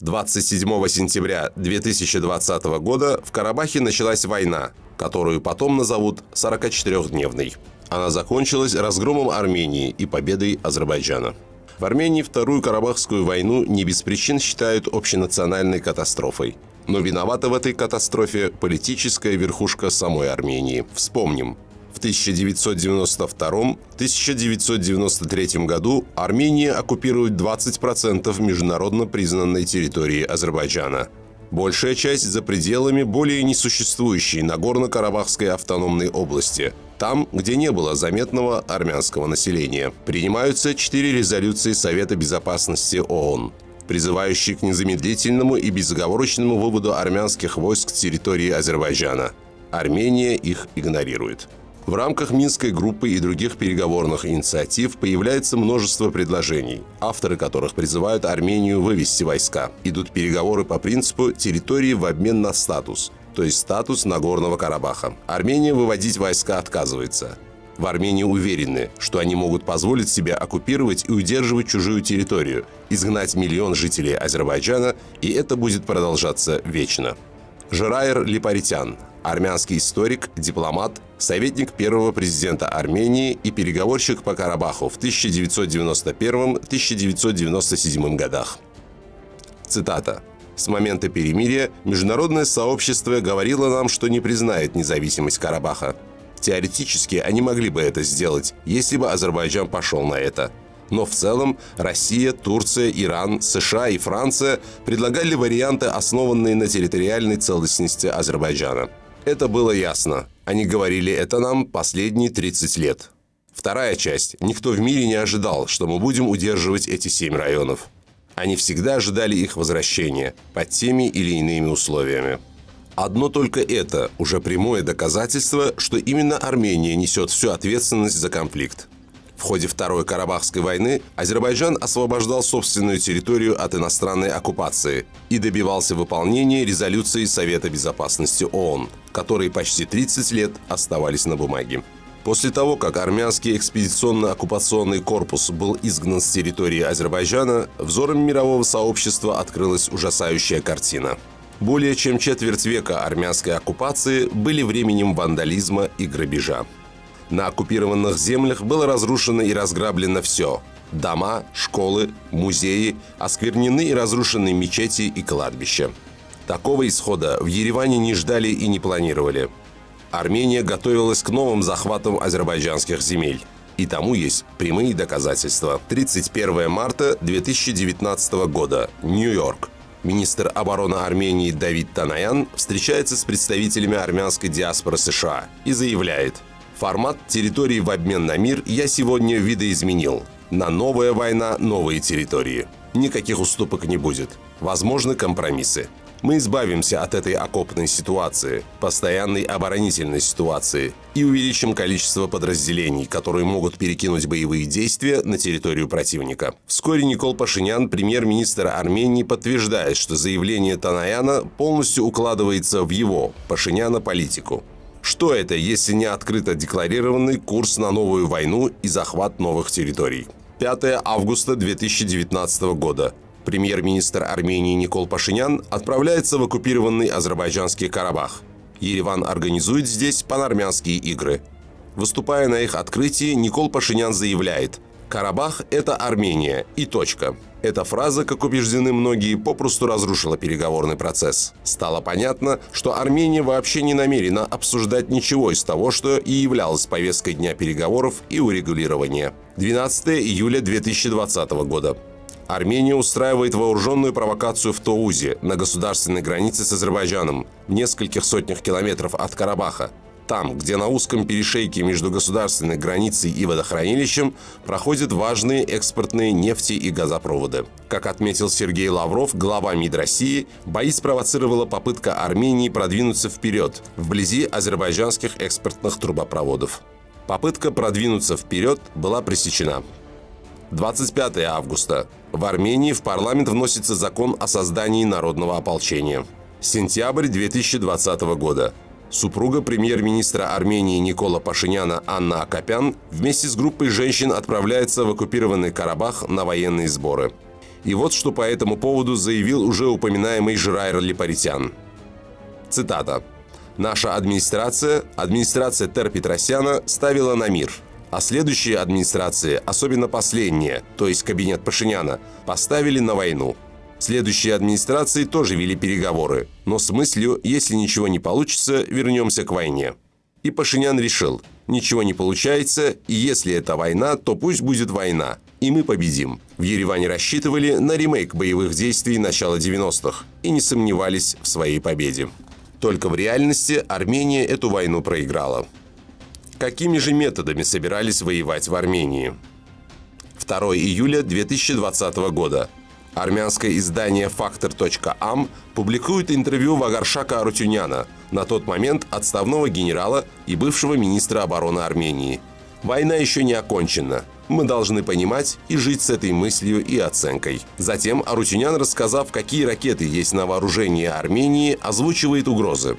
27 сентября 2020 года в Карабахе началась война, которую потом назовут 44-дневной. Она закончилась разгромом Армении и победой Азербайджана. В Армении Вторую Карабахскую войну не без причин считают общенациональной катастрофой. Но виновата в этой катастрофе политическая верхушка самой Армении. Вспомним, 1992-1993 году Армения оккупирует 20% международно признанной территории Азербайджана. Большая часть за пределами более несуществующей Нагорно-Карабахской автономной области, там, где не было заметного армянского населения. Принимаются четыре резолюции Совета Безопасности ООН призывающие к незамедлительному и безоговорочному выводу армянских войск с территории Азербайджана. Армения их игнорирует. В рамках Минской группы и других переговорных инициатив появляется множество предложений, авторы которых призывают Армению вывести войска. Идут переговоры по принципу территории в обмен на статус, то есть статус Нагорного Карабаха. Армения выводить войска отказывается. В Армении уверены, что они могут позволить себе оккупировать и удерживать чужую территорию, изгнать миллион жителей Азербайджана, и это будет продолжаться вечно. Жираер Липаритян, армянский историк, дипломат, советник первого президента Армении и переговорщик по Карабаху в 1991-1997 годах. Цитата. С момента перемирия международное сообщество говорило нам, что не признает независимость Карабаха. Теоретически они могли бы это сделать, если бы Азербайджан пошел на это. Но в целом Россия, Турция, Иран, США и Франция предлагали варианты, основанные на территориальной целостности Азербайджана. Это было ясно. Они говорили это нам последние 30 лет. Вторая часть. Никто в мире не ожидал, что мы будем удерживать эти семь районов. Они всегда ожидали их возвращения под теми или иными условиями. Одно только это уже прямое доказательство, что именно Армения несет всю ответственность за конфликт. В ходе Второй Карабахской войны Азербайджан освобождал собственную территорию от иностранной оккупации и добивался выполнения резолюции Совета Безопасности ООН, которые почти 30 лет оставались на бумаге. После того, как армянский экспедиционно-оккупационный корпус был изгнан с территории Азербайджана, взором мирового сообщества открылась ужасающая картина. Более чем четверть века армянской оккупации были временем вандализма и грабежа. На оккупированных землях было разрушено и разграблено все. Дома, школы, музеи, осквернены и разрушены мечети и кладбища. Такого исхода в Ереване не ждали и не планировали. Армения готовилась к новым захватам азербайджанских земель. И тому есть прямые доказательства. 31 марта 2019 года. Нью-Йорк. Министр обороны Армении Давид Танаян встречается с представителями армянской диаспоры США и заявляет – Формат территории в обмен на мир я сегодня видоизменил. На новая война, новые территории. Никаких уступок не будет. Возможны компромиссы. Мы избавимся от этой окопной ситуации, постоянной оборонительной ситуации и увеличим количество подразделений, которые могут перекинуть боевые действия на территорию противника. Вскоре Никол Пашинян, премьер-министр Армении, подтверждает, что заявление Танаяна полностью укладывается в его, Пашиняна, политику. Что это, если не открыто декларированный курс на новую войну и захват новых территорий? 5 августа 2019 года. Премьер-министр Армении Никол Пашинян отправляется в оккупированный азербайджанский Карабах. Ереван организует здесь панармянские игры. Выступая на их открытии, Никол Пашинян заявляет «Карабах – это Армения. И точка». Эта фраза, как убеждены многие, попросту разрушила переговорный процесс. Стало понятно, что Армения вообще не намерена обсуждать ничего из того, что и являлось повесткой дня переговоров и урегулирования. 12 июля 2020 года. Армения устраивает вооруженную провокацию в Тоузе, на государственной границе с Азербайджаном, в нескольких сотнях километров от Карабаха там, где на узком перешейке между государственной границей и водохранилищем проходят важные экспортные нефти и газопроводы. Как отметил Сергей Лавров, глава МИД России, бои спровоцировала попытка Армении продвинуться вперед, вблизи азербайджанских экспортных трубопроводов. Попытка продвинуться вперед была пресечена. 25 августа. В Армении в парламент вносится закон о создании народного ополчения. Сентябрь 2020 года. Супруга премьер-министра Армении Никола Пашиняна Анна Акопян вместе с группой женщин отправляется в оккупированный Карабах на военные сборы. И вот что по этому поводу заявил уже упоминаемый Жирайр Липаритян. Цитата. «Наша администрация, администрация Тер Петросяна, ставила на мир, а следующие администрации, особенно последние, то есть кабинет Пашиняна, поставили на войну. Следующие администрации тоже вели переговоры, но с мыслью, если ничего не получится, вернемся к войне. И Пашинян решил, ничего не получается, и если это война, то пусть будет война, и мы победим. В Ереване рассчитывали на ремейк боевых действий начала 90-х и не сомневались в своей победе. Только в реальности Армения эту войну проиграла. Какими же методами собирались воевать в Армении? 2 июля 2020 года. Армянское издание «Фактор.ам» публикует интервью Вагаршака Арутюняна, на тот момент отставного генерала и бывшего министра обороны Армении. Война еще не окончена. Мы должны понимать и жить с этой мыслью и оценкой. Затем Арутюнян, рассказав, какие ракеты есть на вооружении Армении, озвучивает угрозы.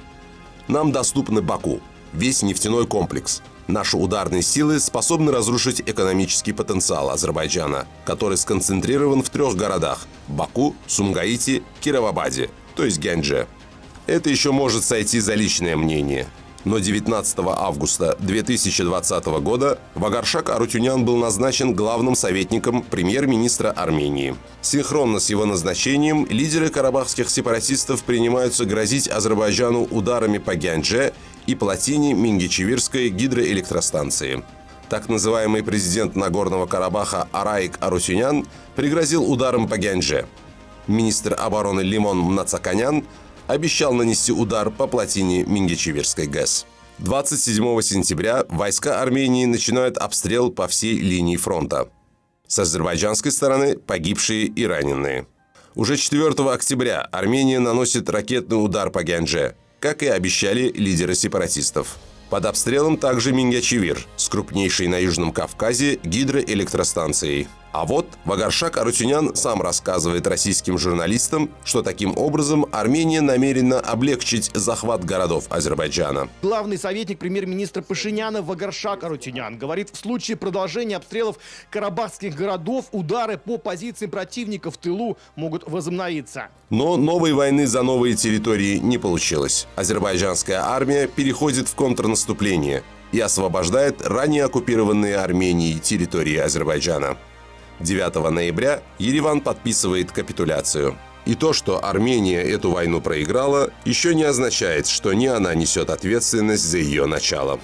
Нам доступны Баку, весь нефтяной комплекс. Наши ударные силы способны разрушить экономический потенциал Азербайджана, который сконцентрирован в трех городах – Баку, Сумгаите, Кировабаде, то есть Гянже. Это еще может сойти за личное мнение. Но 19 августа 2020 года Вагаршак Арутюнян был назначен главным советником премьер-министра Армении. Синхронно с его назначением лидеры карабахских сепаратистов принимаются грозить Азербайджану ударами по Гянже и плотине Мингичевирской гидроэлектростанции. Так называемый президент Нагорного Карабаха Араик Арутюнян пригрозил ударом по Гянже. Министр обороны Лимон Мнацаканян обещал нанести удар по плотине Мингичевирской ГЭС. 27 сентября войска Армении начинают обстрел по всей линии фронта. С азербайджанской стороны погибшие и раненые. Уже 4 октября Армения наносит ракетный удар по Гянже, как и обещали лидеры сепаратистов. Под обстрелом также Мингячевир с крупнейшей на Южном Кавказе гидроэлектростанцией. А вот Вагаршак Арутюнян сам рассказывает российским журналистам, что таким образом Армения намерена облегчить захват городов Азербайджана. Главный советник премьер-министра Пашиняна Вагаршак Арутюнян говорит, в случае продолжения обстрелов карабахских городов удары по позициям противника в тылу могут возобновиться. Но новой войны за новые территории не получилось. Азербайджанская армия переходит в контрнаступление и освобождает ранее оккупированные Арменией территории Азербайджана. 9 ноября Ереван подписывает капитуляцию. И то, что Армения эту войну проиграла, еще не означает, что не она несет ответственность за ее начало.